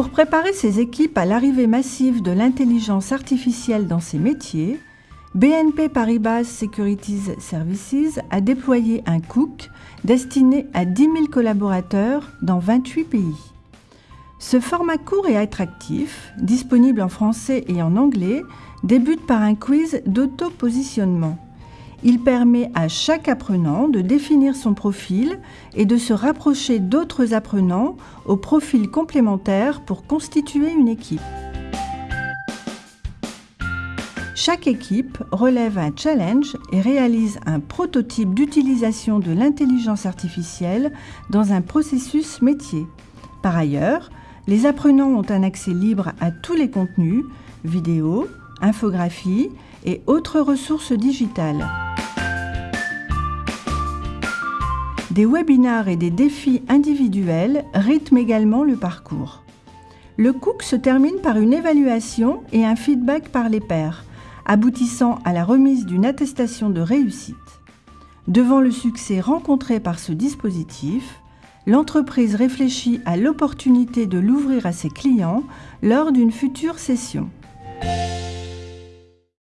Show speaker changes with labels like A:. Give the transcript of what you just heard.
A: Pour préparer ses équipes à l'arrivée massive de l'intelligence artificielle dans ces métiers, BNP Paribas Securities Services a déployé un Cook destiné à 10 000 collaborateurs dans 28 pays. Ce format court et attractif, disponible en français et en anglais, débute par un quiz d'auto-positionnement. Il permet à chaque apprenant de définir son profil et de se rapprocher d'autres apprenants au profil complémentaire pour constituer une équipe. Chaque équipe relève un challenge et réalise un prototype d'utilisation de l'intelligence artificielle dans un processus métier. Par ailleurs, les apprenants ont un accès libre à tous les contenus, vidéos, infographies et autres ressources digitales. Des webinars et des défis individuels rythment également le parcours. Le Cook se termine par une évaluation et un feedback par les pairs, aboutissant à la remise d'une attestation de réussite. Devant le succès rencontré par ce dispositif, l'entreprise réfléchit à l'opportunité de l'ouvrir à ses clients lors d'une future session.